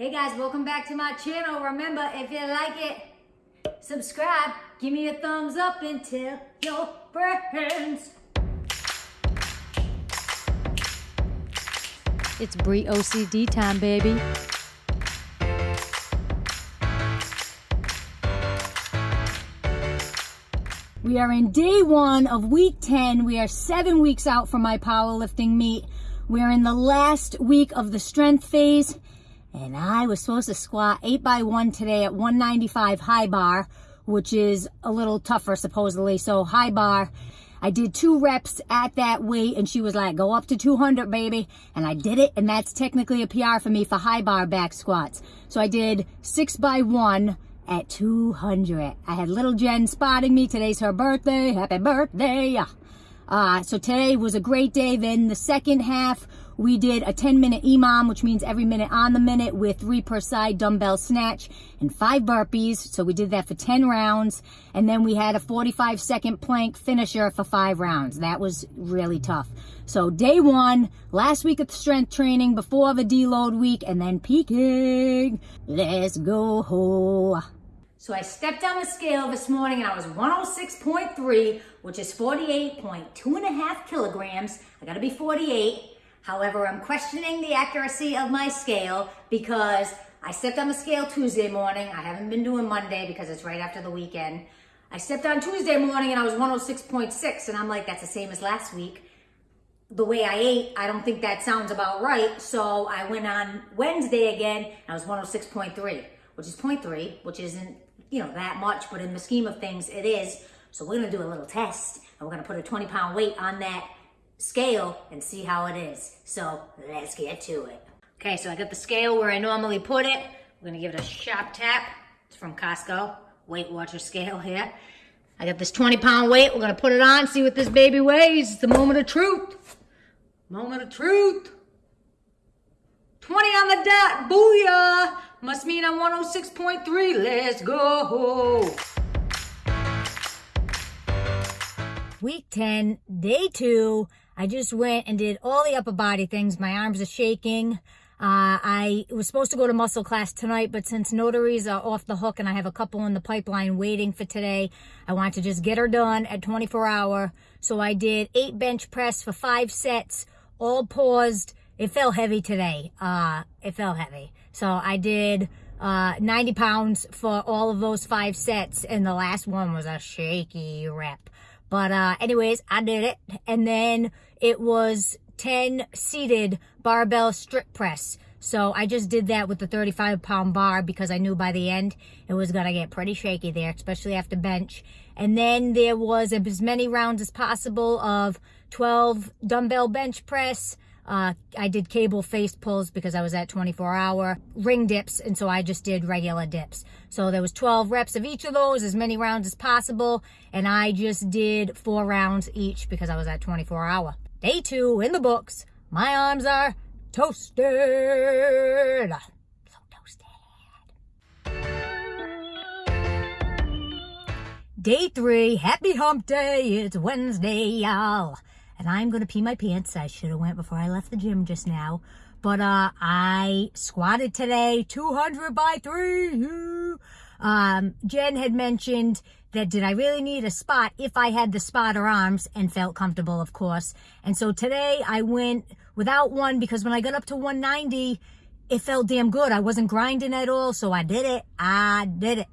Hey guys, welcome back to my channel. Remember, if you like it, subscribe, give me a thumbs up and tell your friends. It's Brie OCD time, baby. We are in day one of week 10. We are seven weeks out from my powerlifting meet. We're in the last week of the strength phase. And I was supposed to squat 8 by one today at 195 high bar, which is a little tougher supposedly. So high bar, I did two reps at that weight and she was like, go up to 200, baby. And I did it. And that's technically a PR for me for high bar back squats. So I did six by one at 200. I had little Jen spotting me. Today's her birthday. Happy birthday. Ah. Uh, so today was a great day. Then the second half, we did a 10 minute EMOM, which means every minute on the minute with three per side dumbbell snatch and five burpees. So we did that for 10 rounds. And then we had a 45 second plank finisher for five rounds. That was really tough. So day one, last week of strength training before the deload week and then peaking. Let's go. So I stepped on the scale this morning and I was 106.3, which is 48.2 and a half kilograms. I gotta be 48. However, I'm questioning the accuracy of my scale because I stepped on the scale Tuesday morning. I haven't been doing Monday because it's right after the weekend. I stepped on Tuesday morning and I was 106.6 and I'm like, that's the same as last week. The way I ate, I don't think that sounds about right. So I went on Wednesday again and I was 106.3, which is 0.3, which isn't, you know, that much, but in the scheme of things, it is. So we're gonna do a little test and we're gonna put a 20 pound weight on that scale and see how it is. So let's get to it. Okay, so I got the scale where I normally put it. We're gonna give it a sharp tap. It's from Costco, Weight Watcher scale here. I got this 20 pound weight. We're gonna put it on, see what this baby weighs. It's the moment of truth. Moment of truth. 20 on the dot, booyah. Must mean I'm 106.3, let's go. Week 10, day two. I just went and did all the upper body things. My arms are shaking. Uh, I was supposed to go to muscle class tonight, but since notaries are off the hook and I have a couple in the pipeline waiting for today, I want to just get her done at 24 hour. So I did eight bench press for five sets, all paused. It felt heavy today. Uh, it felt heavy. So I did uh, 90 pounds for all of those five sets, and the last one was a shaky rep. But uh, anyways, I did it. And then it was 10 seated barbell strict press. So I just did that with the 35 pound bar because I knew by the end it was going to get pretty shaky there, especially after bench. And then there was as many rounds as possible of 12 dumbbell bench press, uh, I did cable face pulls because I was at 24 hour ring dips. And so I just did regular dips. So there was 12 reps of each of those, as many rounds as possible. And I just did four rounds each because I was at 24 hour. Day two in the books. My arms are toasted. So toasted. Day three, happy hump day. It's Wednesday, y'all and I'm going to pee my pants. I should have went before I left the gym just now. But uh, I squatted today 200 by 3. Um, Jen had mentioned that did I really need a spot if I had the spotter arms and felt comfortable, of course. And so today I went without one because when I got up to 190, it felt damn good. I wasn't grinding at all, so I did it. I did it.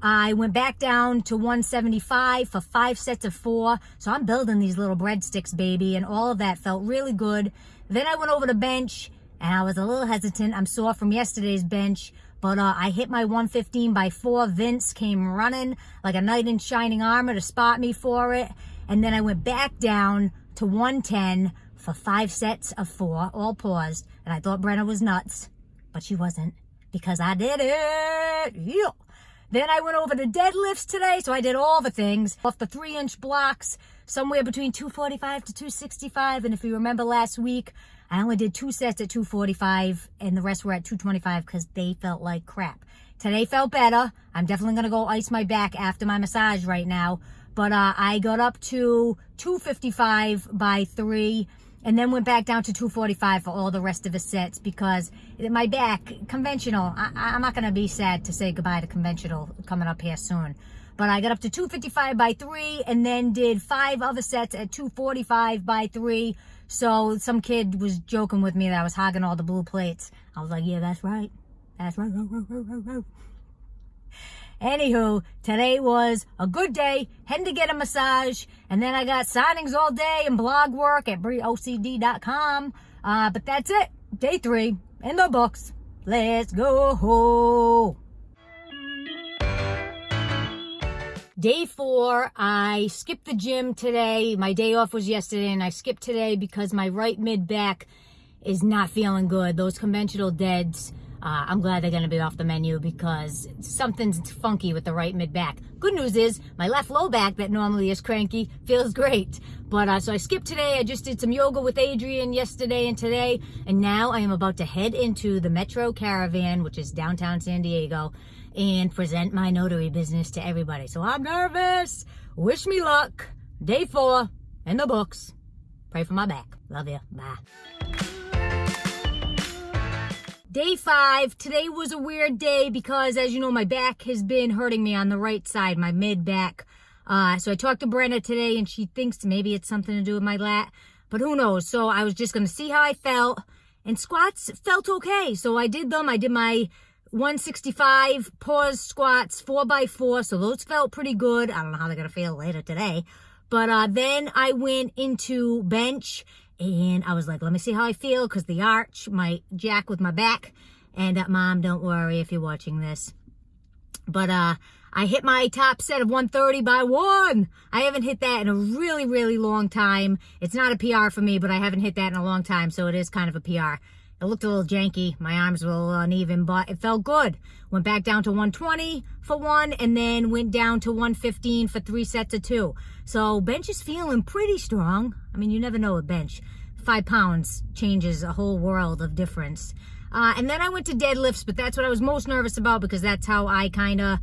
I went back down to 175 for five sets of four. So I'm building these little breadsticks, baby, and all of that felt really good. Then I went over to bench and I was a little hesitant. I'm sore from yesterday's bench, but uh, I hit my 115 by four. Vince came running like a knight in shining armor to spot me for it. And then I went back down to 110 for five sets of four, all paused. And I thought Brenna was nuts, but she wasn't because I did it. Yeah. Then I went over to deadlifts today, so I did all the things off the three inch blocks, somewhere between 245 to 265. And if you remember last week, I only did two sets at 245 and the rest were at 225 because they felt like crap. Today felt better. I'm definitely going to go ice my back after my massage right now. But uh, I got up to 255 by three and then went back down to 245 for all the rest of the sets because my back, conventional, I, I'm not going to be sad to say goodbye to conventional coming up here soon. But I got up to 255 by 3 and then did five other sets at 245 by 3. So some kid was joking with me that I was hogging all the blue plates. I was like, yeah, that's right. That's right. Anywho, today was a good day, heading to get a massage, and then I got signings all day and blog work at BrieOCD.com. Uh, but that's it. Day three in the books. Let's go. Day four, I skipped the gym today. My day off was yesterday, and I skipped today because my right mid back is not feeling good. Those conventional deads uh, I'm glad they're going to be off the menu because something's funky with the right mid back. Good news is my left low back that normally is cranky feels great. But uh, so I skipped today. I just did some yoga with Adrian yesterday and today. And now I am about to head into the Metro Caravan, which is downtown San Diego, and present my notary business to everybody. So I'm nervous. Wish me luck. Day four in the books. Pray for my back. Love you. Bye. Day five, today was a weird day because as you know, my back has been hurting me on the right side, my mid back. Uh, so I talked to Brenda today and she thinks maybe it's something to do with my lat, but who knows? So I was just going to see how I felt and squats felt okay. So I did them. I did my 165 pause squats, four by four. So those felt pretty good. I don't know how they're going to feel later today. But uh, then I went into bench and I was like, let me see how I feel because the arch might jack with my back. And uh, mom, don't worry if you're watching this. But uh, I hit my top set of 130 by one. I haven't hit that in a really, really long time. It's not a PR for me, but I haven't hit that in a long time, so it is kind of a PR. It looked a little janky. My arms were a little uneven, but it felt good. Went back down to 120 for one, and then went down to 115 for three sets of two. So bench is feeling pretty strong. I mean, you never know a bench. Five pounds changes a whole world of difference. Uh, and then I went to deadlifts, but that's what I was most nervous about because that's how I kind of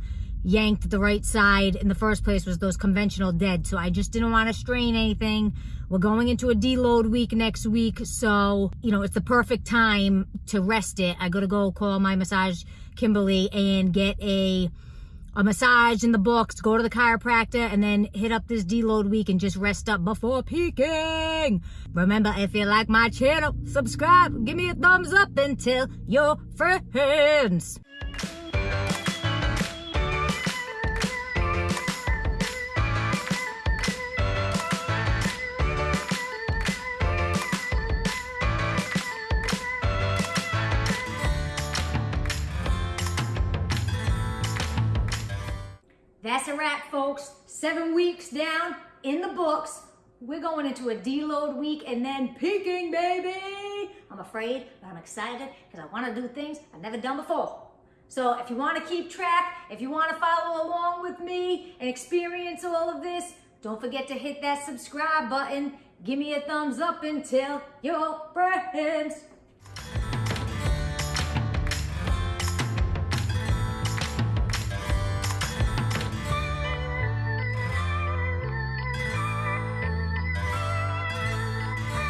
yanked the right side in the first place was those conventional dead. So I just didn't want to strain anything. We're going into a deload week next week. So, you know, it's the perfect time to rest it. I got to go call my massage Kimberly and get a a massage in the books, go to the chiropractor, and then hit up this deload week and just rest up before peaking. Remember, if you like my channel, subscribe, give me a thumbs up, and tell your friends. A wrap, folks. Seven weeks down in the books. We're going into a deload week and then peaking, baby. I'm afraid, but I'm excited because I want to do things I've never done before. So if you want to keep track, if you want to follow along with me and experience all of this, don't forget to hit that subscribe button. Give me a thumbs up and tell your friends.